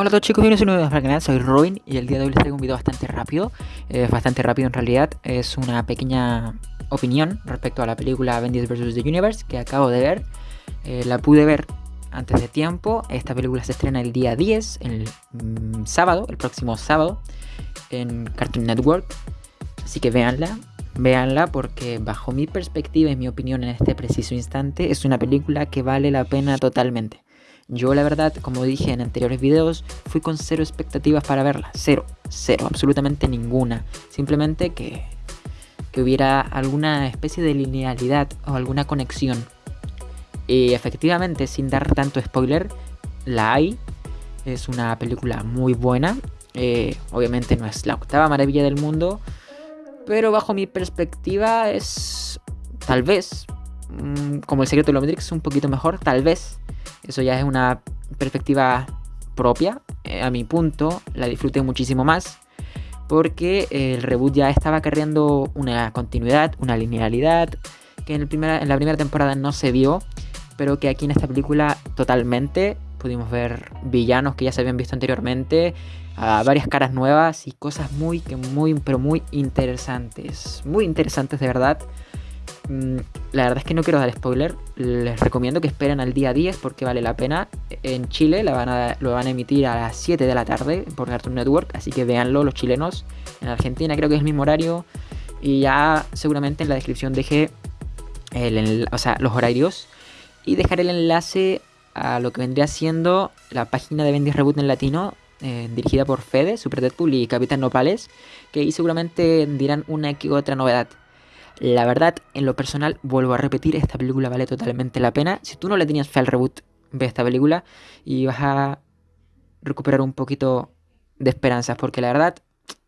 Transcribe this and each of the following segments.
Hola a todos chicos, bienvenidos a un nuevo canal, soy Robin y el día de hoy les traigo un video bastante rápido, eh, bastante rápido en realidad, es una pequeña opinión respecto a la película Avengers vs. The Universe que acabo de ver, eh, la pude ver antes de tiempo, esta película se estrena el día 10, el mm, sábado, el próximo sábado, en Cartoon Network, así que véanla, véanla porque bajo mi perspectiva y mi opinión en este preciso instante es una película que vale la pena totalmente. Yo la verdad, como dije en anteriores videos, fui con cero expectativas para verla. Cero, cero, absolutamente ninguna. Simplemente que, que hubiera alguna especie de linealidad o alguna conexión. Y efectivamente, sin dar tanto spoiler, la hay. Es una película muy buena. Eh, obviamente no es la octava maravilla del mundo. Pero bajo mi perspectiva es tal vez, mm, como el secreto de la Matrix, un poquito mejor, tal vez. Eso ya es una perspectiva propia. Eh, a mi punto, la disfruté muchísimo más. Porque el reboot ya estaba cargando una continuidad, una linealidad. Que en, en la primera temporada no se vio. Pero que aquí en esta película totalmente pudimos ver villanos que ya se habían visto anteriormente, varias caras nuevas y cosas muy, muy, pero muy interesantes. Muy interesantes de verdad. La verdad es que no quiero dar spoiler. Les recomiendo que esperen al día 10 porque vale la pena. En Chile lo van a emitir a las 7 de la tarde por Cartoon Network. Así que véanlo los chilenos. En Argentina creo que es el mismo horario. Y ya seguramente en la descripción dejé los horarios. Y dejaré el enlace a lo que vendría siendo la página de Bendy Reboot en latino. Eh, dirigida por Fede, Super Deadpool y Capitán Nopales. Que ahí seguramente dirán una que otra novedad. La verdad, en lo personal, vuelvo a repetir, esta película vale totalmente la pena. Si tú no le tenías fe al reboot, ve esta película y vas a recuperar un poquito de esperanzas, porque la verdad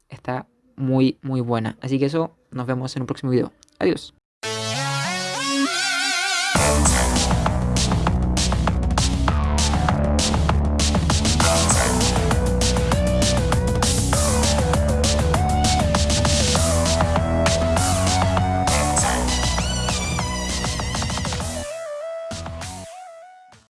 está muy, muy buena. Así que eso, nos vemos en un próximo video. Adiós.